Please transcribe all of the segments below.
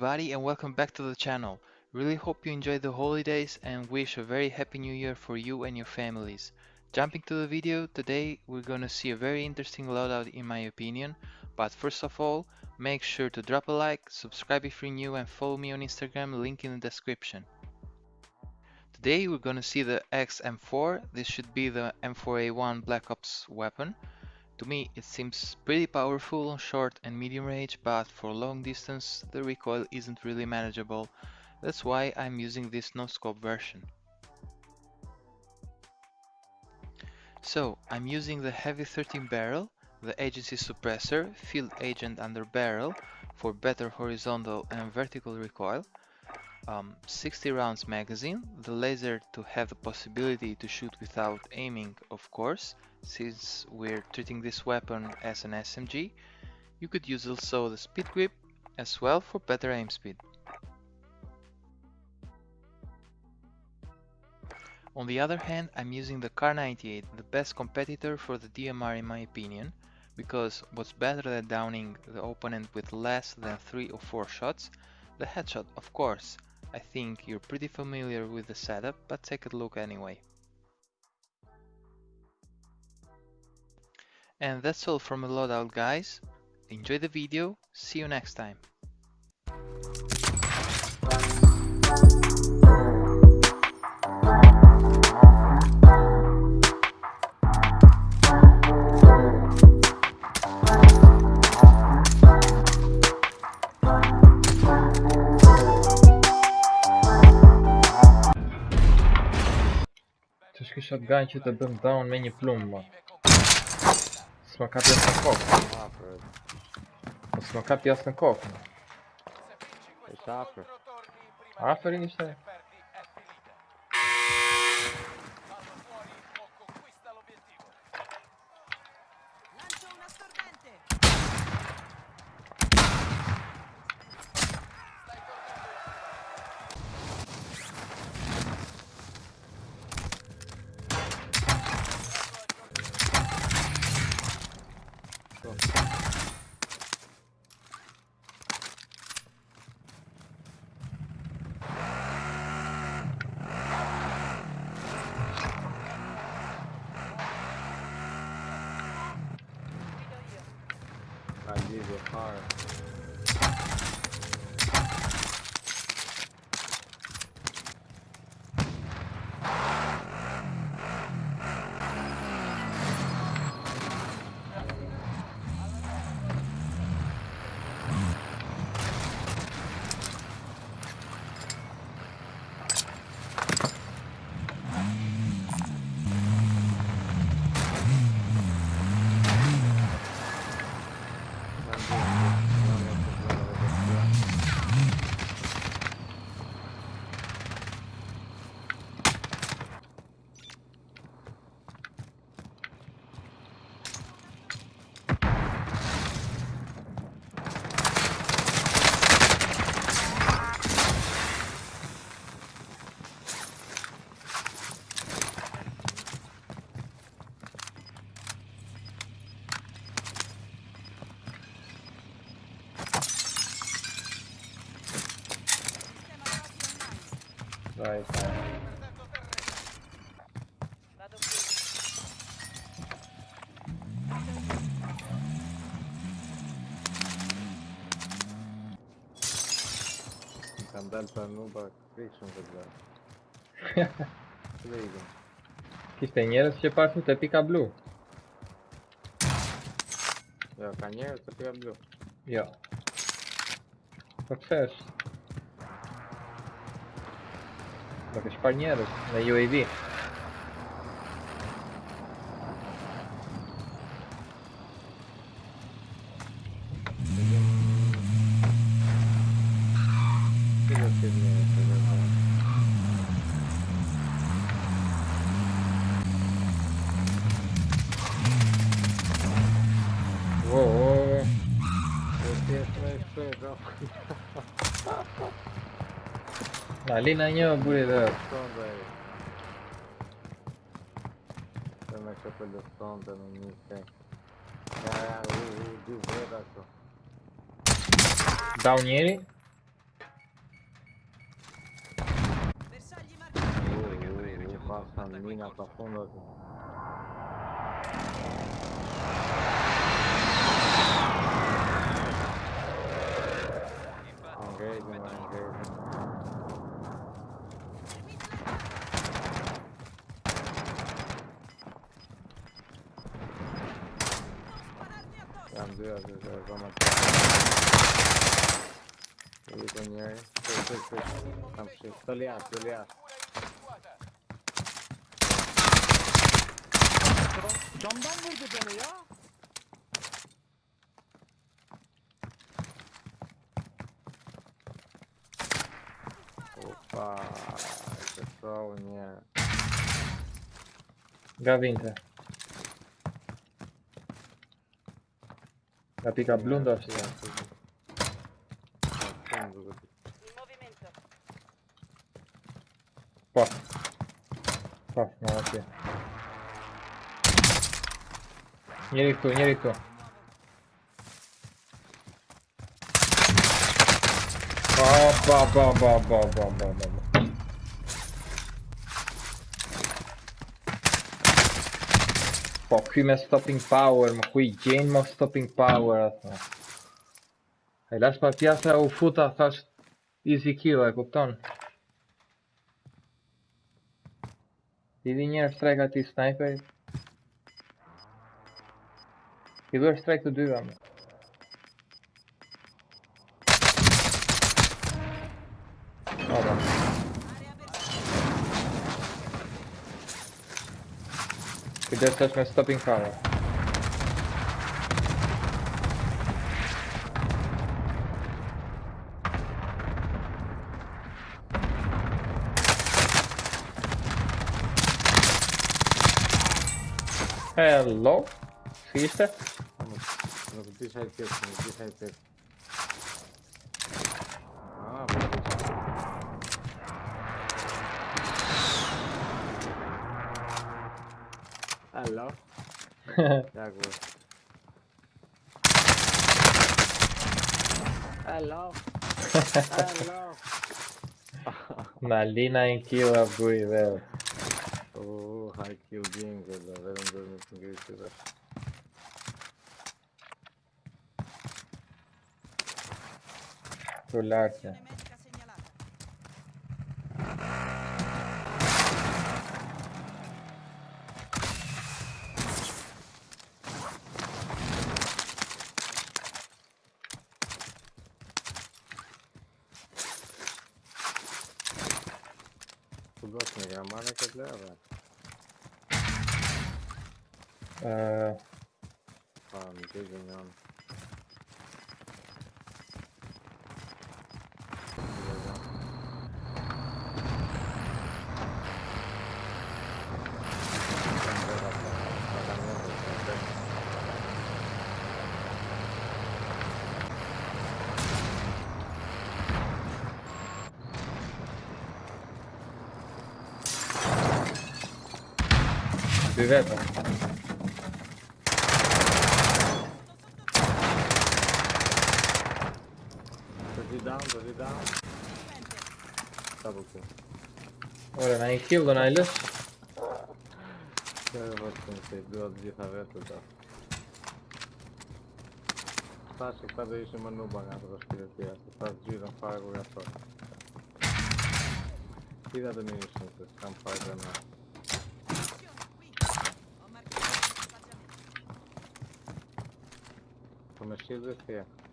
everybody and welcome back to the channel. Really hope you enjoyed the holidays and wish a very happy new year for you and your families. Jumping to the video, today we're gonna see a very interesting loadout in my opinion, but first of all, make sure to drop a like, subscribe if you're new and follow me on Instagram, link in the description. Today we're gonna see the XM4, this should be the M4A1 Black Ops weapon. To me it seems pretty powerful on short and medium range, but for long distance the recoil isn't really manageable, that's why I'm using this no scope version. So I'm using the heavy 13 barrel, the agency suppressor, field agent under barrel for better horizontal and vertical recoil, um, 60 rounds magazine, the laser to have the possibility to shoot without aiming of course, since we're treating this weapon as an SMG, you could use also the speed grip as well for better aim speed. On the other hand, I'm using the Car 98, the best competitor for the DMR in my opinion, because what's better than downing the opponent with less than 3 or 4 shots? The headshot, of course. I think you're pretty familiar with the setup, but take a look anyway. And that's all from the loadout guys. Enjoy the video, see you next time. shotgun që të bëm down me një plumë më S'ma ka në kokë. Po s'ma ka pjesë në kokë më Është afer Aferin ishte These are hard. Kan delta nuba fiction wygrać. Wyjdę. Kisztaj, nieraz się patrzył te pika blue. Jak, a nie, to ja blue. Jo. To chcesz. Jakieś palniery na UAV. Tamam. Ali nanya boleh dah. Também que pelo som da minha tem. Ah, o divulgação. Down ele. Versagli marcato. Oh, oh, oh, passa a mina pra fundo aqui. razie, że złamać. Jego nie. Coś, coś, coś. Tam przy... To liasz, to liasz. Camdan vurdu beni ya. Opa, to są nie. Gawinte. La pica blu dove si eh. Qua. Qua, no, ok. Vieni tu, vieni tu. Ba ba ba ba ba ba ba ba. Po, qui me stopping power, më kuj gjenë më stopping power atë. E lash pa pjasa u futa, thash easy kill, e kupton? Ti di njerë strike ati sniper Ti duhe strike të dyva me Oba, just touched my stopping power. Hello? Zie je ze? Op die die zijde. Alô? Alô? Alô? Malina em kill a bui, velho. Oh, high kill game, velho. velho um dos meus ingressos, velho. Olhar, cara. ganhando. Biveta. down, body down. Double kill. Ωραία, να έχει kill τον Άιλερ. Ξέρω πως τον σεμπλό, δεν θα βρω το τάφο. Φτάσει, πάντα είσαι μανούμπα να το σπίτι, θα. Είδα το μήνυμα. Το.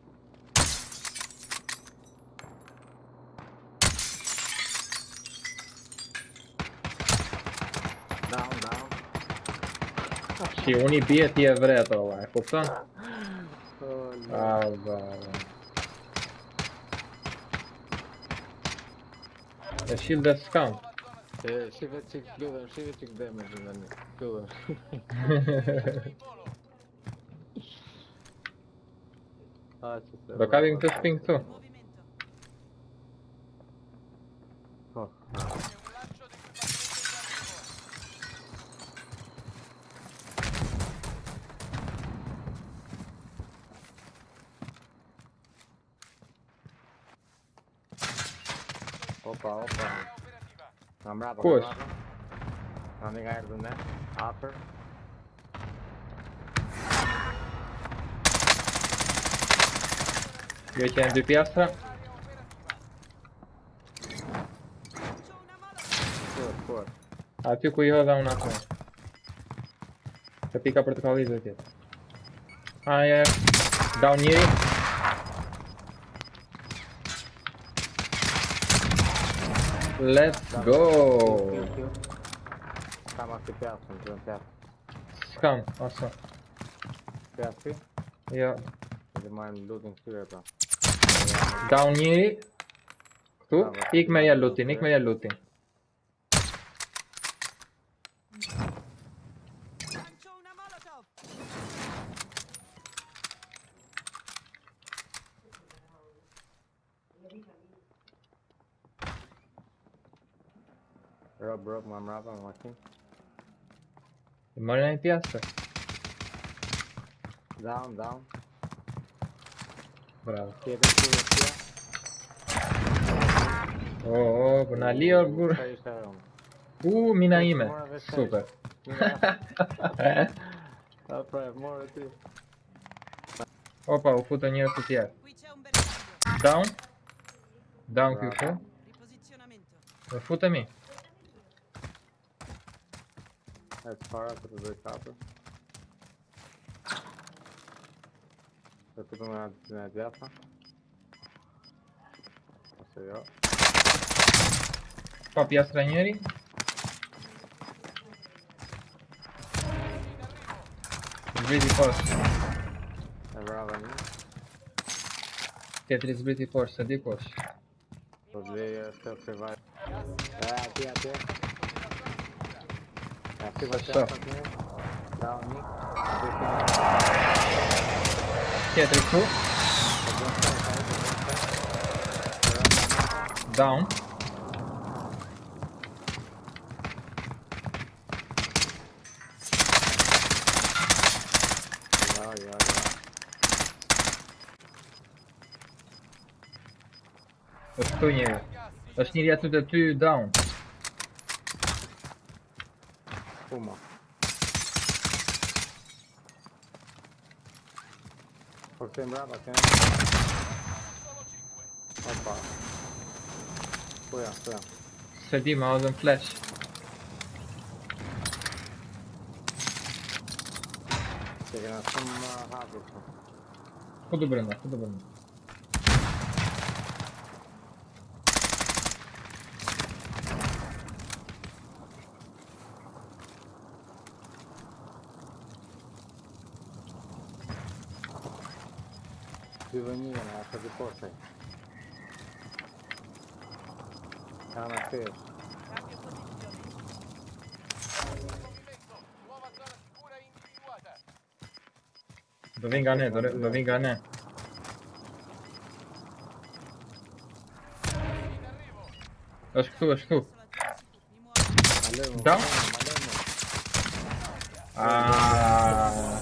Și unii biet e vret ăla, ai fost oh, no. A, da, da. E shield de scam. E, și veți kill them, și veți damage la mine. Kill them. Dar care din ping tu? Hoppa, opa. Han ble på Hvor? Han ligger helt under. Aper. Gjør ikke en dupp i astra. А пику ее дам на кон. Это пика протоколизует. А я дал нири. Let's go. Там офигел, Джон Пят. Скам, also. Пятки? Yeah. Занимаем лутинг сюда. Down here. Tú, ik me looting, ik me looting. broke my mouth on watching. E mora em piazza. Down, down. Bravo. Oh, oh, până ali por U, mina ime. Super. Opa, o în el cu ea. Down. Down, Q4. Futa-me. S4, tá A32K. Tá tudo na direita. dieta. Passei, ó. Copia stranieri. Sbriti Force. É brava lì. T3 sbriti forza, di corso. Così, se vai. É, aqui, aqui. Все. Я трясу. Даун. Что не? Точнее, я туда ты даун. Po këte mbrapa, këte Opa. Po ja, po ja. Se di, ma odhën flash. Se kena shumë uh, hapur këtu. Ku du re- do vi nga ne. është këtu, është këtu. Adesso la zona è sicura. Mi muovo. Da? Malemo, Ah, malemo.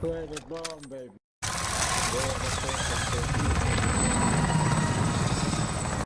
Tu è the bomb, baby. Go this way.